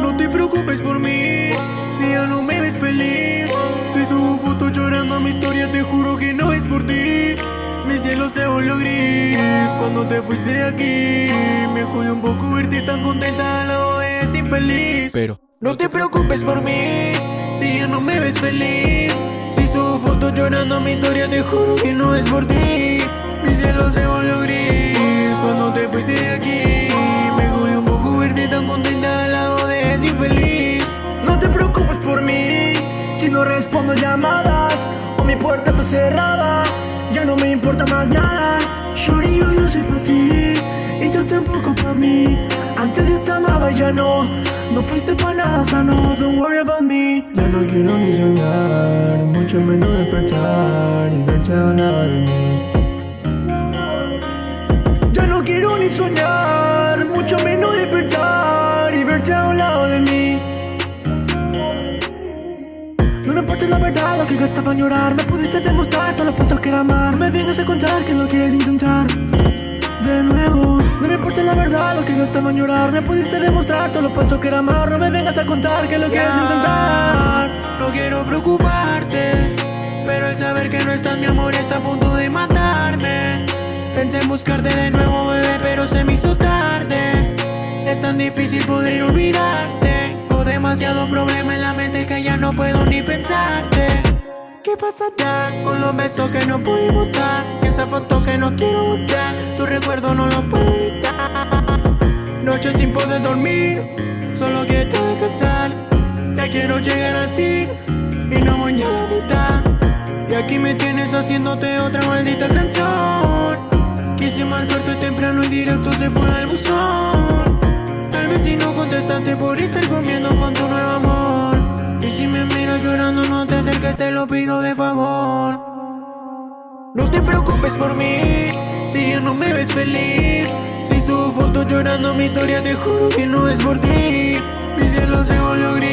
No te preocupes por mí, si ya no me ves feliz. Si subo foto llorando a mi historia, te juro que no es por ti. Mi cielo se volvió gris cuando te fuiste de aquí. Me jodió un poco verte tan contenta al lado de ese infeliz. Pero no te preocupes por mí, si ya no me ves feliz. Si subo fotos llorando mi historia, te juro que no es por ti. Mi cielo se volvió gris cuando te fuiste de aquí. Me jodió un poco verte tan contenta al lado de ese infeliz. No te preocupes por mí Si no respondo llamadas O mi puerta está cerrada Ya no me importa más nada Shorty, yo Tú tampoco para mí. Antes yo te amaba ya no. No fuiste para nada sano Don't worry about me. Ya no quiero ni soñar Mucho menos despertar Y verte a un lado de mí. Ya no quiero ni soñar, mucho menos despertar y verte a un lado de mí. No me importa la verdad, lo que gastaba en llorar Me pudiste demostrar todo lo falso que era amar. Me vienes a contar que lo quieres intentar De nuevo No me importa la verdad, lo que gastaba en llorar Me pudiste demostrar todo lo falso que era amar No me vengas a contar que lo quieres intentar No quiero preocuparte, pero el saber que no estás mi amor está a punto de matarme. Pensé en buscarte de nuevo, bebé, pero se me hizo tarde. Es tan difícil poder olvidarte. Tengo demasiado problema en la mente que ya no puedo ni pensarte. ¿Qué pasará con los besos que no pudimos dar? Y esas fotos que no quiero botar, tu recuerdo no lo puedo evitar. Noches sin poder dormir, solo quiero descansar. Ya quiero llegar al fin y no voy a la mitad. Y aquí me tienes haciéndote otra maldita canción. Quise marcarte temprano y directo se fue al buzón. Tal vez si no contestaste por estar comiendo con tu nuevo amor. Y si me miras llorando, no te acerques, te lo pido de favor. No te preocupes por mí, si ya no me ves feliz. Foto llorando mi historia Te juro que no es por ti. Mi cielo se volvió gris.